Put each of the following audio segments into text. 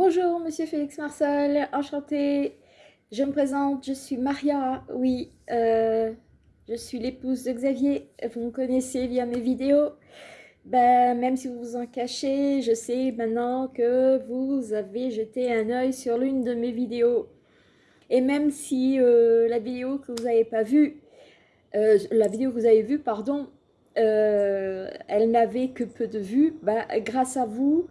Bonjour, monsieur Félix Marcel, enchanté. Je me présente, je suis Maria, oui, euh, je suis l'épouse de Xavier, vous me connaissez via mes vidéos. Ben, même si vous vous en cachez, je sais maintenant que vous avez jeté un œil sur l'une de mes vidéos. Et même si euh, la vidéo que vous n'avez pas vue, euh, la vidéo que vous avez vue, pardon, elle n'avait que peu de vues, ben, grâce à vous,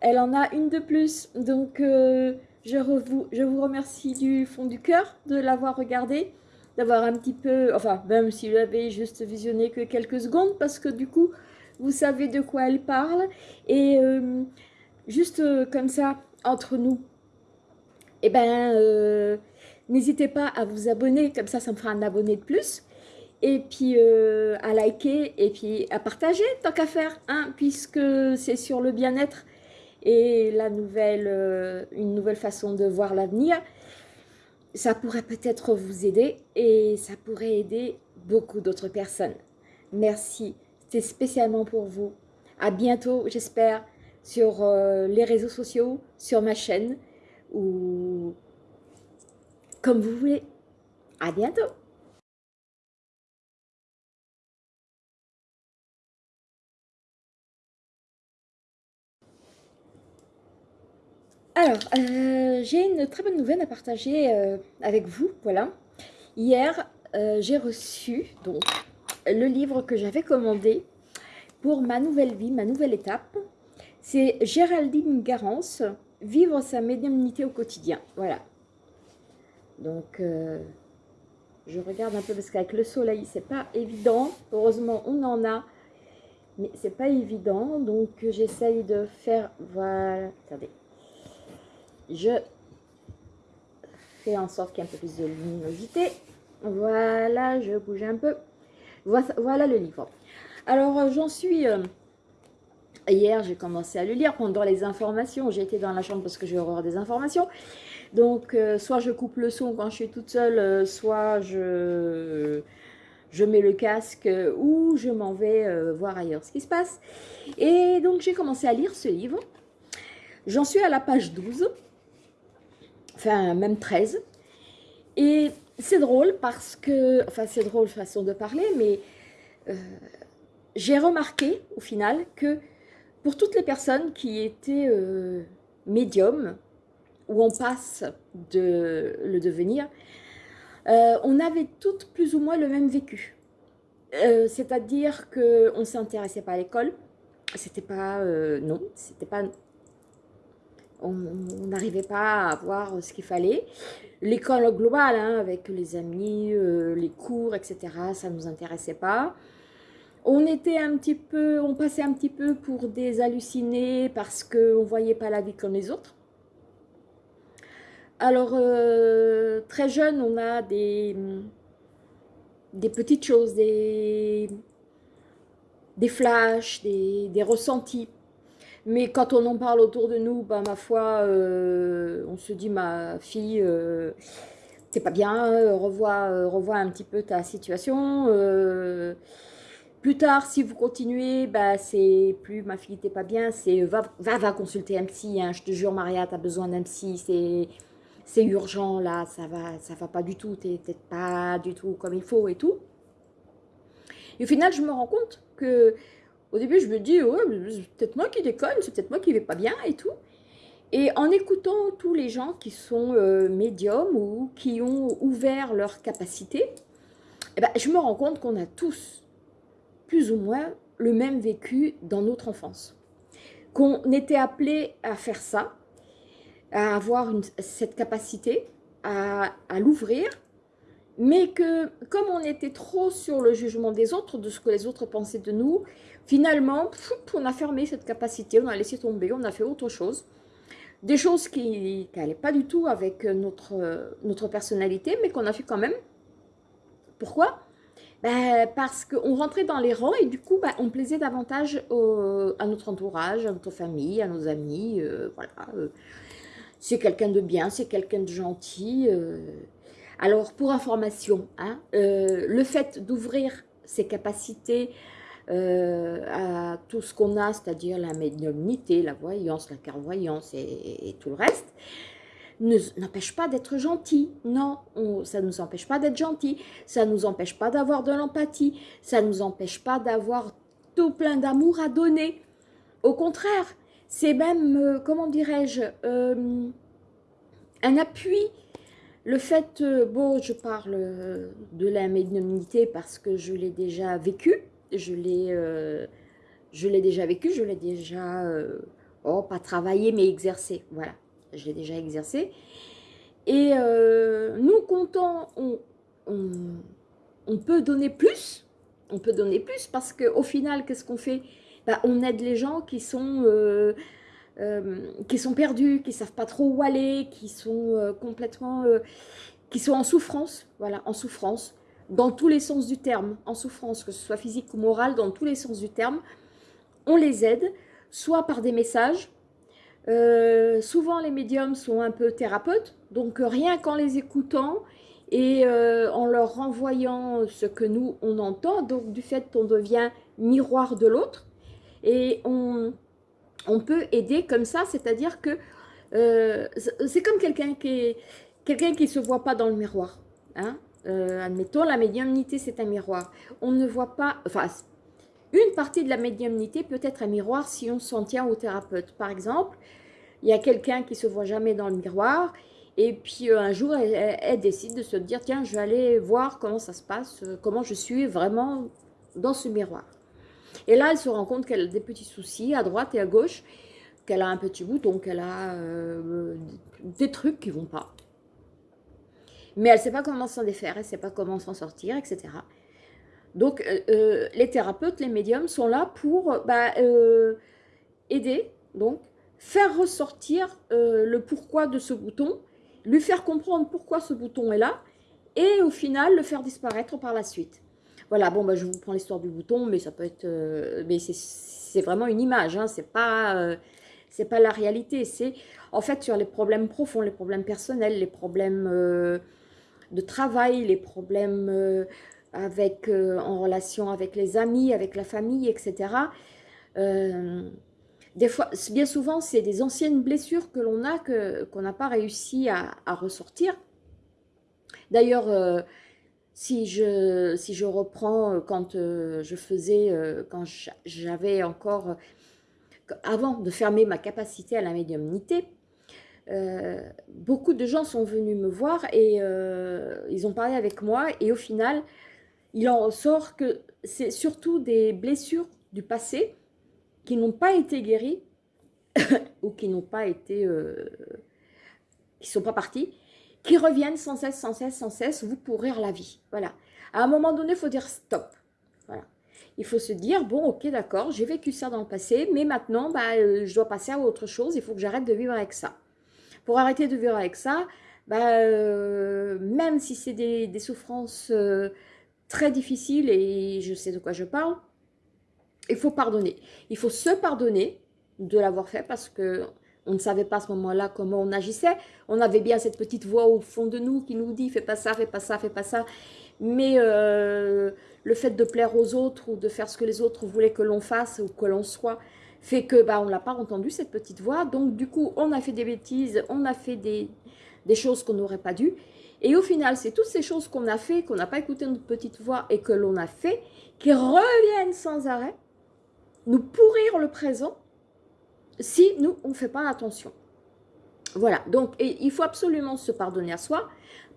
elle en a une de plus. Donc, euh, je, vous remercie du fond du cœur de l'avoir regardée, d'avoir un petit peu, enfin, même si vous l'avez juste visionné que quelques secondes, parce que du coup, vous savez de quoi elle parle. Et euh, juste euh, comme ça, entre nous, eh ben, n'hésitez pas à vous abonner, comme ça, ça me fera un abonné de plus et puis à liker et puis à partager tant qu'à faire, hein, puisque c'est sur le bien-être et la nouvelle, euh, une nouvelle façon de voir l'avenir, ça pourrait peut-être vous aider et ça pourrait aider beaucoup d'autres personnes. Merci, c'était spécialement pour vous. À bientôt, j'espère, sur euh, les réseaux sociaux, sur ma chaîne ou comme vous voulez. À bientôt Alors, euh, j'ai une très bonne nouvelle à partager euh, avec vous, voilà. Hier, euh, j'ai reçu donc le livre que j'avais commandé pour ma nouvelle vie, ma nouvelle étape. C'est Géraldine Garance, Vivre sa médiumnité au quotidien, voilà. Donc, je regarde un peu parce qu'avec le soleil, c'est pas évident. Heureusement, on en a, mais c'est pas évident. Donc, j'essaye de faire, voilà, attendez je fais en sorte qu'il y ait un peu plus de luminosité. Voilà, je bouge un peu. Voilà le livre. Alors, euh, j'en suis... Euh, hier, j'ai commencé à le lire pendant les informations. J'ai été dans la chambre parce que j'ai horreur des informations. Donc, euh, soit je coupe le son quand je suis toute seule, soit je, je mets le casque ou je m'en vais voir ailleurs ce qui se passe. Et donc, j'ai commencé à lire ce livre. J'en suis à la page 12 enfin même 13. Et c'est drôle parce que, enfin c'est drôle façon de parler, mais euh, j'ai remarqué au final que pour toutes les personnes qui étaient euh, médiums, où on passe de le devenir, euh, on avait toutes plus ou moins le même vécu. C'est-à-dire qu'on ne s'intéressait pas à l'école, c'était pas, non, c'était pas on n'arrivait pas à voir ce qu'il fallait. L'école globale, hein, avec les amis, euh, les cours, etc., ça ne nous intéressait pas. On était un petit peu, on passait un petit peu pour des hallucinés parce qu'on ne voyait pas la vie comme les autres. Alors, euh, très jeune, on a des, des petites choses, des, des flashs, des, des ressentis mais quand on en parle autour de nous, bah, ma foi, euh, on se dit, ma fille, euh, c'est pas bien, revois, revois un petit peu ta situation. Euh, plus tard, si vous continuez, bah, c'est plus ma fille, t'es pas bien, c'est va, va, va, consulter un psy, hein, je te jure, Maria, tu as besoin d'un psy, c'est urgent, là, ça va, ça va pas du tout, t'es pas du tout comme il faut et tout. Et au final, je me rends compte que au début, je me dis, c'est peut-être moi qui déconne, c'est peut-être moi qui vais pas bien et tout. Et en écoutant tous les gens qui sont euh, médiums ou qui ont ouvert leurs capacités, eh ben, je me rends compte qu'on a tous, plus ou moins, le même vécu dans notre enfance. Qu'on était appelé à faire ça, à avoir cette capacité, à l'ouvrir, mais que comme on était trop sur le jugement des autres, de ce que les autres pensaient de nous, finalement, on a fermé cette capacité, on a laissé tomber, on a fait autre chose. Des choses qui n'allaient pas du tout avec notre, notre personnalité, mais qu'on a fait quand même. Pourquoi? Ben, Parce qu'on rentrait dans les rangs et du coup, ben, on plaisait davantage à notre entourage, à notre famille, à nos amis. Euh, voilà. Euh. c'est quelqu'un de bien, c'est quelqu'un de gentil. Euh. Alors, pour information, hein, euh, le fait d'ouvrir ses capacités à tout ce qu'on a, c'est-à-dire la médiumnité, la voyance, la clairvoyance et, tout le reste, n'empêche pas d'être gentil. Non, ça ne nous empêche pas d'être gentil. Ça ne nous empêche pas d'avoir de l'empathie. Ça ne nous empêche pas d'avoir tout plein d'amour à donner. Au contraire, c'est même, euh, comment dirais-je, euh, un appui. Le fait, euh, bon, je parle de la médiumnité parce que je l'ai déjà vécu. Je l'ai je l'ai déjà vécu, je l'ai déjà, oh, pas travaillé, mais exercé. Voilà, je l'ai déjà exercé. Et euh, nous, comptons, on, peut donner plus, on peut donner plus parce qu'au final, qu'est-ce qu'on fait? Bah, On aide les gens qui sont, euh, euh, qui sont perdus, qui ne savent pas trop où aller, qui sont complètement, qui sont en souffrance, voilà, en souffrance, dans tous les sens du terme, en souffrance, que ce soit physique ou morale, dans tous les sens du terme. On les aide, soit par des messages, euh, souvent, les médiums sont un peu thérapeutes, donc euh, rien qu'en les écoutant et euh, en leur renvoyant ce que nous, on entend, donc du fait qu'on devient miroir de l'autre, et on, on, peut aider comme ça, c'est-à-dire que c'est comme quelqu'un qui quelqu'un qui se voit pas dans le miroir. Hein. Admettons, la médiumnité, c'est un miroir. On ne voit pas, enfin, une partie de la médiumnité peut être un miroir si on s'en tient au thérapeute. Par exemple, il y a quelqu'un qui se voit jamais dans le miroir et puis euh, un jour, elle, décide de se dire, tiens, je vais aller voir comment ça se passe, euh, comment je suis vraiment dans ce miroir. Et là, elle se rend compte qu'elle a des petits soucis à droite et à gauche, qu'elle a un petit bouton, qu'elle a euh, des trucs qui vont pas. Mais elle ne sait pas comment s'en défaire, elle ne sait pas comment s'en sortir, etc. Donc, euh, euh, les thérapeutes, les médiums sont là pour bah, euh, aider, donc, faire ressortir le pourquoi de ce bouton, lui faire comprendre pourquoi ce bouton est là, et au final, le faire disparaître par la suite. Voilà, bon, bah, je vous prends l'histoire du bouton, mais ça peut être... mais c'est vraiment une image, hein, c'est pas... c'est pas la réalité, c'est en fait sur les problèmes profonds, les problèmes personnels, les problèmes de travail, les problèmes avec, euh, en relation avec les amis, avec la famille, etc. Euh, des fois, bien souvent, c'est des anciennes blessures que l'on a, qu'on n'a pas réussi à, ressortir. D'ailleurs, euh, si, je, si je reprends quand je faisais, quand j'avais encore, avant de fermer ma capacité à la médiumnité, beaucoup de gens sont venus me voir et ils ont parlé avec moi et au final, il en ressort que c'est surtout des blessures du passé qui n'ont pas été guéries ou qui n'ont pas été, euh, qui sont pas parties, qui reviennent sans cesse, sans cesse, sans cesse vous pourrir la vie. Voilà. À un moment donné, il faut dire stop. Voilà. Il faut se dire, bon, ok, d'accord, j'ai vécu ça dans le passé, mais maintenant, bah, euh, je dois passer à autre chose, il faut que j'arrête de vivre avec ça. Pour arrêter de vivre avec ça, bah, euh, même si c'est des, souffrances très difficile et je sais de quoi je parle. Il faut pardonner. Il faut se pardonner de l'avoir fait parce que on ne savait pas à ce moment-là comment on agissait. On avait bien cette petite voix au fond de nous qui nous dit « fais pas ça, fais pas ça, fais pas ça ». Mais euh, le fait de plaire aux autres ou de faire ce que les autres voulaient que l'on fasse ou que l'on soit fait que bah, on l'a pas entendu cette petite voix. Donc du coup, on a fait des bêtises, on a fait des, des choses qu'on n'aurait pas dû. Et au final, c'est toutes ces choses qu'on a fait, qu'on n'a pas écouté notre petite voix et que l'on a fait, qui reviennent sans arrêt, nous pourrir le présent si nous, on ne fait pas attention. Voilà, donc il faut absolument se pardonner à soi,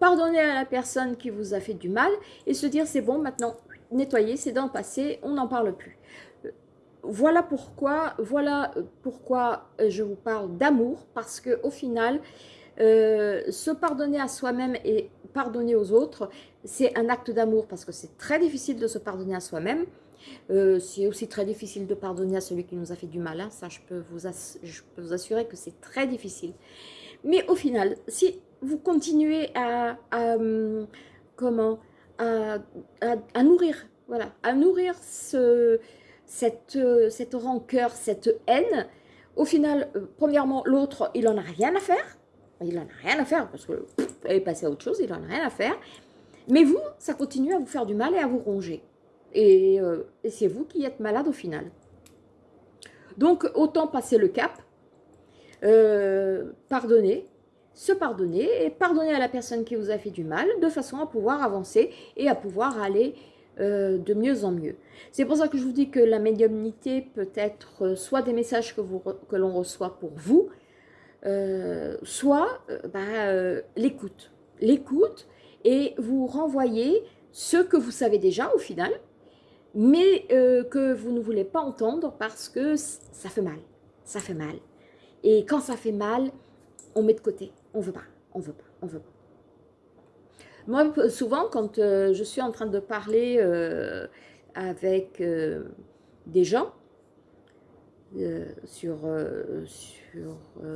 pardonner à la personne qui vous a fait du mal et se dire c'est bon, maintenant, nettoyer, c'est dans le passé, on n'en parle plus. Voilà pourquoi, voilà pourquoi je vous parle d'amour, parce qu'au final, euh, se pardonner à soi-même et pardonner aux autres, c'est un acte d'amour parce que c'est très difficile de se pardonner à soi-même. Euh, c'est aussi très difficile de pardonner à celui qui nous a fait du mal. Hein. Ça, je peux, vous assurer que c'est très difficile. Mais au final, si vous continuez à, comment, à, à, nourrir, voilà, à nourrir ce, cette, cette rancœur, cette haine, au final, euh, premièrement, l'autre, il n'en a rien à faire il n'en a rien à faire, parce que est passé à autre chose, il n'en a rien à faire. Mais vous, ça continue à vous faire du mal et à vous ronger. Et, et c'est vous qui êtes malade au final. Donc, autant passer le cap, pardonner, se pardonner et pardonner à la personne qui vous a fait du mal de façon à pouvoir avancer et à pouvoir aller euh, de mieux en mieux. C'est pour ça que je vous dis que la médiumnité peut être euh, soit des messages que, l'on reçoit pour vous, euh, soit bah, l'écoute. L'écoute et vous renvoyez ce que vous savez déjà au final, mais que vous ne voulez pas entendre parce que ça fait mal. Ça fait mal. Et quand ça fait mal, on met de côté. On veut pas, on veut pas, on veut pas. Moi, souvent, quand euh, je suis en train de parler euh, avec euh, des gens sur,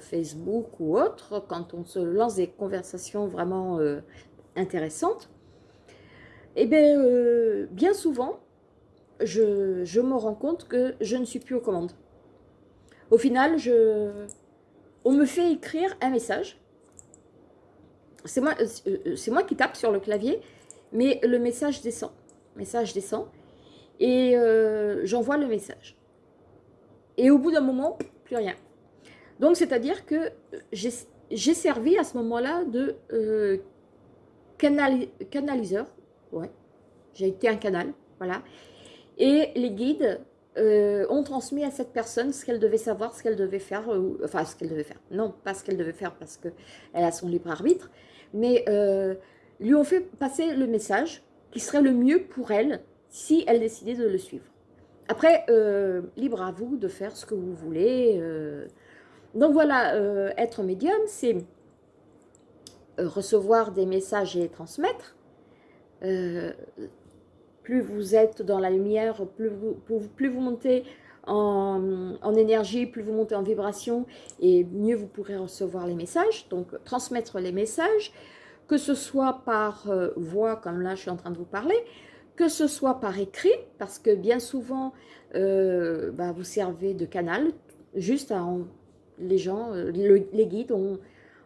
Facebook ou autre, quand on se lance des conversations vraiment intéressantes, eh bien, bien souvent, je, me rends compte que je ne suis plus aux commandes. Au final, on me fait écrire un message c'est moi, euh, euh, moi qui tape sur le clavier, mais le message descend. message descend. Et euh, j'envoie le message. Et au bout d'un moment, plus rien. Donc, c'est-à-dire que j'ai servi à ce moment-là de canaliseur. Ouais, j'ai été un canal, voilà. Et les guides ont transmis à cette personne ce qu'elle devait savoir, ce qu'elle devait faire, enfin ce qu'elle devait faire. Non, pas ce qu'elle devait faire parce qu'elle a son libre arbitre, mais euh, lui ont fait passer le message qui serait le mieux pour elle si elle décidait de le suivre. Après, euh, libre à vous de faire ce que vous voulez. Euh. Donc voilà, être médium, c'est recevoir des messages et les transmettre. Plus vous êtes dans la lumière, plus vous, plus vous montez en, énergie, plus vous montez en vibration et mieux vous pourrez recevoir les messages. Donc transmettre les messages, que ce soit par euh, voix, comme là je suis en train de vous parler, que ce soit par écrit, parce que bien souvent euh, bah, vous servez de canal, juste à, les gens, euh, les guides ont,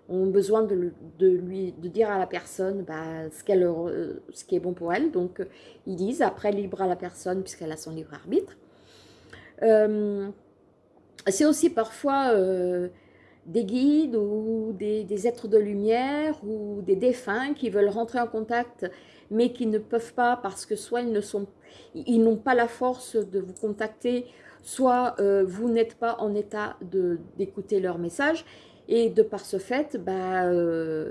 ont besoin de, lui, de dire à la personne bah, ce, qu'elle, ce qui est bon pour elle. Donc, ils disent, après, libre à la personne, puisqu'elle a son libre arbitre. Euh, c'est aussi parfois euh, des guides ou des, êtres de lumière ou des défunts qui veulent rentrer en contact mais qui ne peuvent pas parce que soit ils ils n'ont pas la force de vous contacter, soit euh, vous n'êtes pas en état d'écouter leur message et de par ce fait, bah,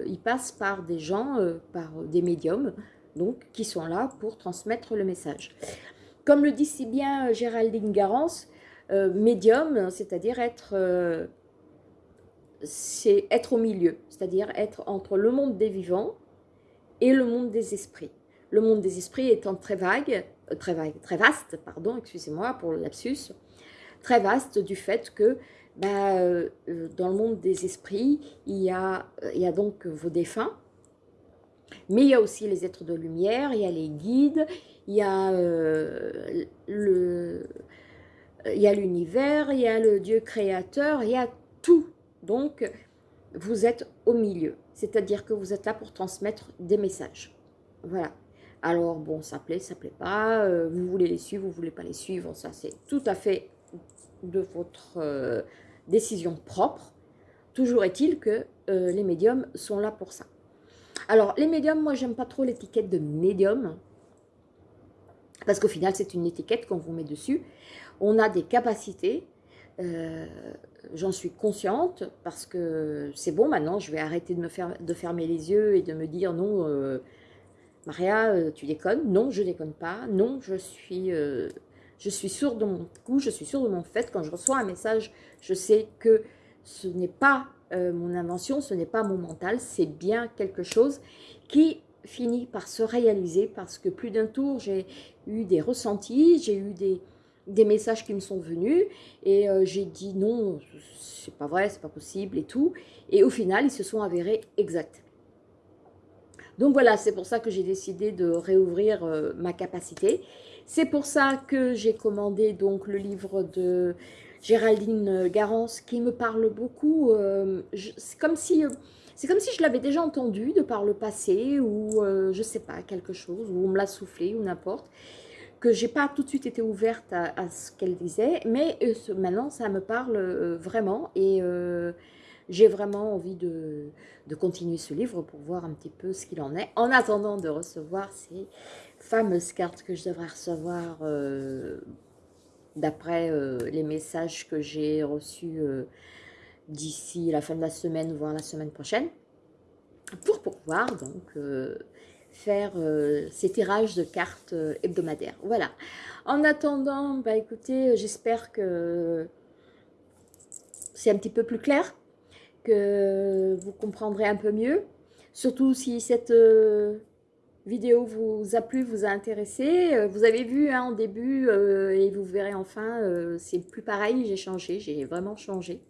ils passent par des gens, par des médiums, donc qui sont là pour transmettre le message. Comme le dit si bien euh, Géraldine Garance, euh, médium, c'est-à-dire être, euh, être au milieu, c'est-à-dire être entre le monde des vivants et le monde des esprits. Le monde des esprits étant très vague, très vague, très vaste, pardon, excusez-moi pour le lapsus, très vaste du fait que bah, dans le monde des esprits, il y, a, il y a donc vos défunts, mais il y a aussi les êtres de lumière, il y a les guides, il y a euh, l'univers, il y a le Dieu créateur, il y a tout. Donc, vous êtes au milieu. C'est-à-dire que vous êtes là pour transmettre des messages. Voilà. Alors, bon, ça plaît, ça plaît pas. Euh, vous voulez les suivre, vous voulez pas les suivre. Ça, c'est tout à fait de votre euh, décision propre. Toujours est-il que les médiums sont là pour ça. Alors, les médiums, moi, j'aime pas trop l'étiquette de médium. Parce qu'au final, c'est une étiquette qu'on vous met dessus. On a des capacités, euh, j'en suis consciente, parce que c'est bon maintenant, je vais arrêter de, me fermer les yeux et de me dire non, euh, Maria, euh, tu déconnes. Non, je déconne pas. Non, je suis, je suis sûre de mon coup, je suis sûre de mon fait. Quand je reçois un message, je sais que ce n'est pas mon invention, ce n'est pas mon mental, c'est bien quelque chose qui finit par se réaliser parce que plus d'un tour, j'ai eu des ressentis, j'ai eu des, des messages qui me sont venus et euh, j'ai dit non, c'est pas vrai, c'est pas possible et tout. Et au final, ils se sont avérés exacts. Donc voilà, c'est pour ça que j'ai décidé de réouvrir euh, ma capacité. C'est pour ça que j'ai commandé donc le livre de Géraldine Garance qui me parle beaucoup. Euh, c'est comme si c'est comme si je l'avais déjà entendu de par le passé ou je sais pas, quelque chose, ou on me l'a soufflé ou n'importe que j'ai pas tout de suite été ouverte à, ce qu'elle disait, mais maintenant ça me parle vraiment et j'ai vraiment envie de, de, continuer ce livre pour voir un petit peu ce qu'il en est, en attendant de recevoir ces fameuses cartes que je devrais recevoir d'après les messages que j'ai reçus d'ici la fin de la semaine, voire la semaine prochaine, pour pouvoir donc euh, faire euh, ces tirages de cartes euh, hebdomadaires. Voilà. En attendant, bah écoutez, j'espère que c'est un petit peu plus clair, que vous comprendrez un peu mieux. Surtout si cette vidéo vous a plu, vous a intéressé. Vous avez vu hein, en début, et vous verrez enfin, c'est plus pareil, j'ai changé, j'ai vraiment changé.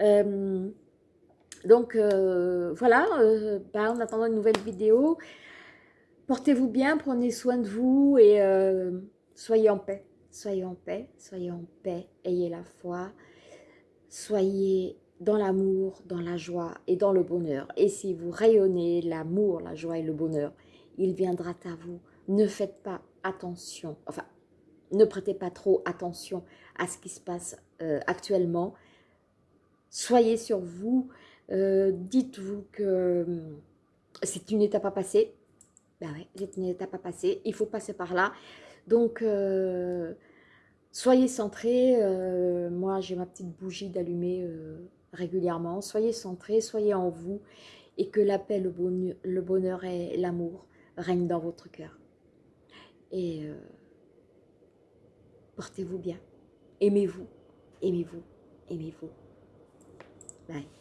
Euh, donc euh, voilà, euh, bah, en attendant une nouvelle vidéo, portez-vous bien, prenez soin de vous et soyez en paix. Soyez en paix, soyez en paix, ayez la foi, soyez dans l'amour, dans la joie et dans le bonheur. Et si vous rayonnez l'amour, la joie et le bonheur, il viendra à vous. Ne faites pas attention, enfin, ne prêtez pas trop attention à ce qui se passe actuellement soyez sur vous, euh, dites-vous que hum, c'est une étape à passer. Ben ouais, c'est une étape à passer, il faut passer par là. Donc, euh, soyez centrés. Euh, moi, j'ai ma petite bougie d'allumer régulièrement. Soyez centrés, soyez en vous et que la paix, le bonheur, et l'amour règnent dans votre cœur. Et portez-vous bien. Aimez-vous, aimez-vous, aimez-vous. Bye.